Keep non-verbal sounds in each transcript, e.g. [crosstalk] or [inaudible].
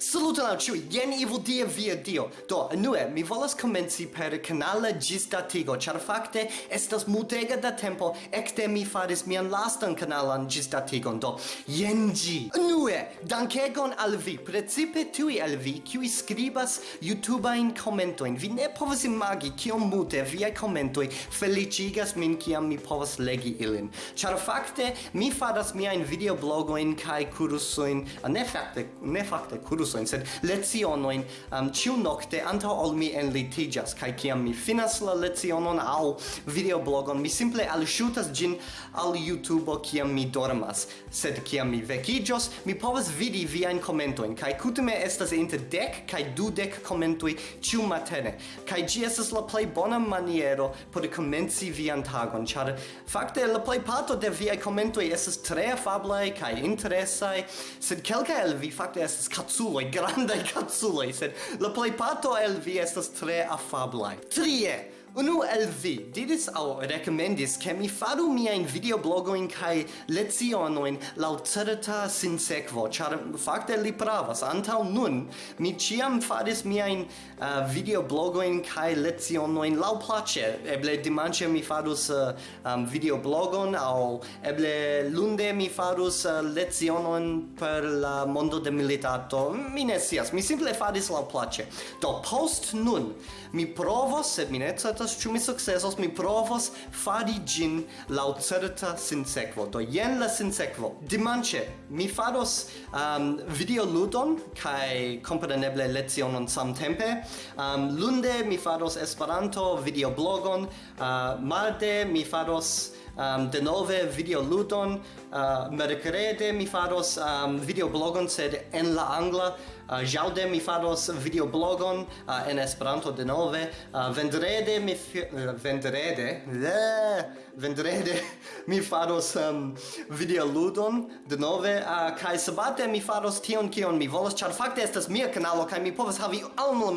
Saluton al ciui, jen evil dia via dio. Do, nue, mi volas comenci per canala gistatigo, char facte estas multega da tempo ecte mi faris mian lastan canalan gistatigon, do, jen gi. Nue, dankegon al vi, precipe tui al vi, kiui skribas YouTube in commentoin. Vi ne povas imagi kiom multe via commentoi felicigas min kiam mi povas legi ilin. Char facte, mi faras miain videoblogoin kai cursuin, ne facte, ne facte, cursuin, discursojn, sed lecionojn um, ciu nocte antaŭ ol mi enlitiĝas kaj kiam mi finas la lecionon aŭ videoblogon, mi simple alŝutas ĝin al YouTube kiam mi dormas, sed kiam mi vekiĝos, mi povas vidi viajn komentojn kaj kutime estas inter dek kaj dudek komentoj ciu matene. Kaj ĝi estas la plej bona maniero por komenci vian tagon, ĉar fakte la plejparto de viaj komentoj estas tre afablaj kaj interesaj, sed kelkaj el vi fakte estas kaculo vostoj grandai kaculoj, sed la plei pato el vi estas tre afablaj. Trie! Unu el vi diris au recomendis ke mi faru miain videoblogoin kai lezionoin lau certa sinsequo, char fakte li pravas, antau nun mi ciam faris miain uh, kai cae lezionoin lau place, eble dimanche mi farus uh, um, videoblogon au eble lunde mi farus uh, lezionon per la mondo de militato, mi ne sias, mi simple faris lau place. Do post nun mi provos, sed mi ne certas ĉu mi sukcesos, mi provos fari ĝin laŭ certa sinsekvo. Do jen la sinsekvo. Dimanĉe mi faros um, videoludon kaj kompreneble lecionon samtempe. Um, lunde mi faros Esperanto videoblogon, uh, marde mi faros um, denove videoludon. Uh, mercrede mi faros um, videoblogon, sed en la angla. Uh, jaude mi faros videoblogon uh, en Esperanto denove. Uh, vendrede mi... Fi uh, vendrede? Vendrede [laughs] mi faros um, videoludon denove. Uh, kai sabate mi faros tion kion mi volas, char fakte estas mia kanalo, kai mi povas havi almo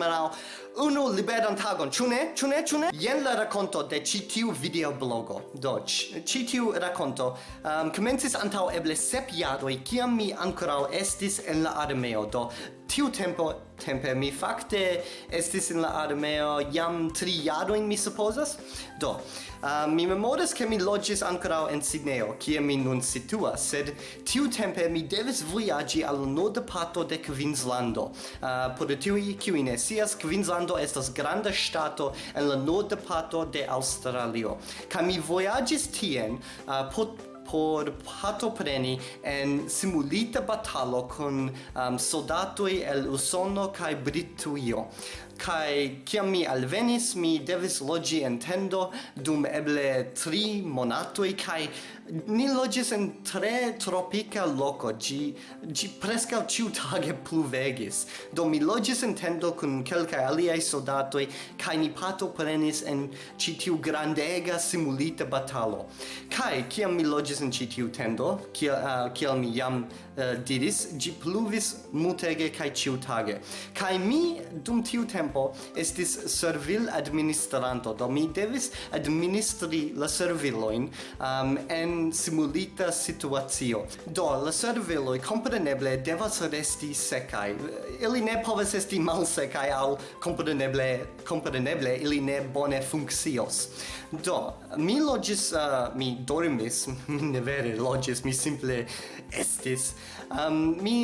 unu liberan tagon. chune ne? chune ne? Ne? Jen la rakonto de ci tiu videoblogo. Do, ci tiu rakonto um, komencis antau eble sep jaroj kiam mi ankoraŭ estis en la armeo. Do tiu tempo tempe mi fakte estis in la armeo jam tri jaroin mi supposas do uh, mi memoras ke mi loĝis ankoraŭ en Sidneo kie mi nun situas sed tiu tempe mi devis vojaĝi al norda parto de Kvinslando. Uh, por tiuj kiuj ne scias Kvinslando estas granda ŝtato en la norda parto de Aŭstralio. Kaj mi vojaĝis tien uh, por por partopreni en simulita batalo con um, soldatoi el Usono kai Brituio kai kiam mi alvenis mi devis logi en tendo dum eble tri monatoi kai ni logis en tre tropica loco gi gi presca ciu tage [laughs] pluvegis. Do mi logis en tendo kun kelka aliai soldatoi kai ni pato prenis en citiu grandega simulita batalo. Kai kiam mi logis en ĉi tiu tendo, kiel uh, kiel mi jam uh, diris, ĝi pluvis multege kaj ĉiutage. Kaj mi dum tiu tempo estis servil administranto, do mi devis administri la servilojn um, en simulita situacio. Do la serviloj kompreneble devas resti sekaj. Ili ne povas esti malsekaj aŭ kompreneble kompreneble ili ne bone funkcios. Do mi loĝis uh, mi dormis [laughs] ne vere loĝis, mi simple estis. Um, mi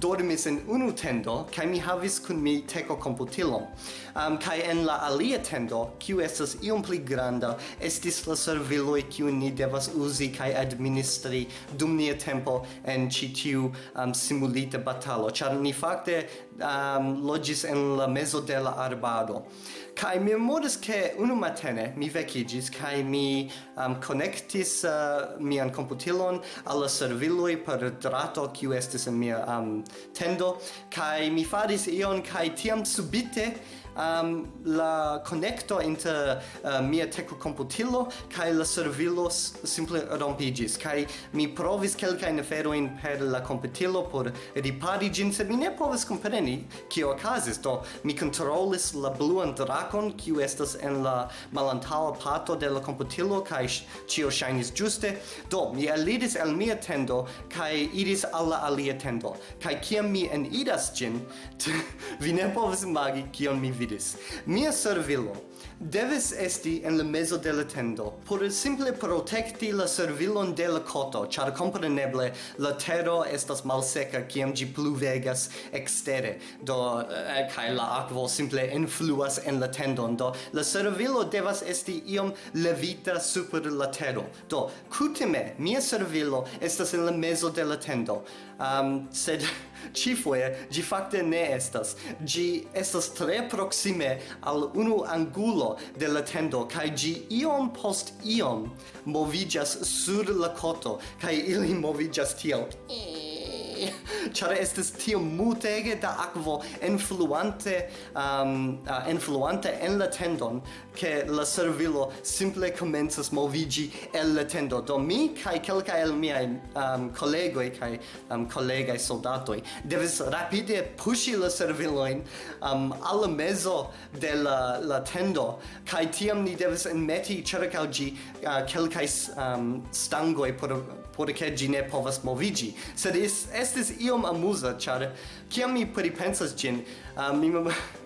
dormis en unu tendo kaj mi havis kun mi teko komputilon um, kaj en la alia tendo kiu estas iom pli granda estis la serviloj kiu ni devas uzi kaj administri dum nia tempo en ĉi tiu um, simulita batalo. Ĉar ni fakte um, loĝis en la mezo de la arbado kai mi memoris ke unu matene mi vekigis kai mi um, connectis uh, mian computilon alla serviloi per drato kiu estis en mia um, tendo, kai mi faris ion, kai tiam subite um, la connecto inter uh, mia teco computilo kai la servilo simple rompigis kai mi provis kelka in feroin per la computilo por ripari gin sed mi ne povis compreni kio okazis. Do mi controlis la bluan dracon kiu estas en la malantaŭa parto de la computilo kai cio ŝajnis giuste, do mi alidis el mia tendo kai iris alla alia tendo. Kai kiam mi eniras gin [laughs] vi ne povis imagi kion mi vidis. Mia servilo devis esti en la mezo de la tendo por simple protekti la servilon de la koto, ĉar kompreneble la tero estas malseka kiam ĝi pluvegas ekstere, do eh, kaj la akvo simple influas en la tendon, do la servilo devas esti iom levita super la tero. Do kutime mia servilo estas en la mezo de la tendo, um, sed Cifoe, gi facte ne estas. Gi estas tre proxime al unu angulo de la tendo, kai gi iom post iom movigas sur la koto, kai ili movigas tiel. Eh. [laughs] char estes tio mutege da aquo influante um, uh, influante en la tendon che la servilo simple komencas movigi el la tendo. Do mi kai kelkaj el miaj um, collegoi, kaj um, collegai soldatoi, devis rapide pushi la servilojn um, al mezzo de la, la tendo. Kaj tiam ni devis enmeti ĉirkaŭ gi uh, kelkaj um, stangoi por por che gi ne povas movigi. Sed es, estis iom amusa, char kiam mi pripensas gin, uh, mi mem... [laughs]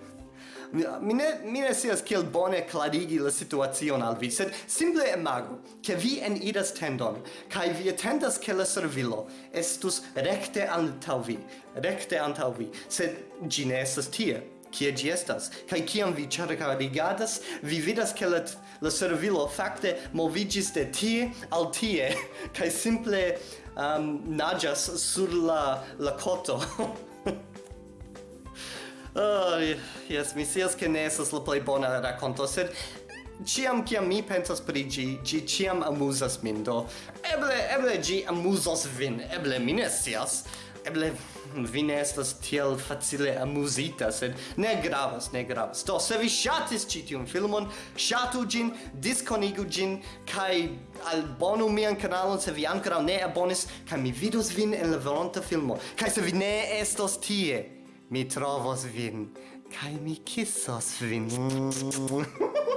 mi ne mi ne sias kiel bone klarigi la situacion al vi sed simple imagu ke vi en idas tendon kai vi atendas ke la servilo estus recte antaŭ vi recte antaŭ vi sed gi ne estas tie kie gi estas. Kaj kiam vi ĉirkaŭrigadas vi vidas ke la, la servilo fakte moviĝis de tie al tie [laughs] kaj simple um, naĝas sur la la koto. [laughs] Oh, yes, mi sias ke ne estas la plej bona rakonto, sed ciam ciam mi pensas pri gi, gi ciam amuzas min, do eble, eble gi amuzas vin, eble mi ne scias, eble vi ne estas tiel facile amuzita, sed ne gravas, ne gravas. Do, se vi ŝatis ĉi tiun filmon, ŝatu ĝin, diskonigu ĝin kaj albonu mian kanalon se vi ankoraŭ ne abonis kaj mi vidos vin en la veronta filmo. Kaj se vi ne estos tie, mi trovos vin kaj mi kisos vin. [laughs]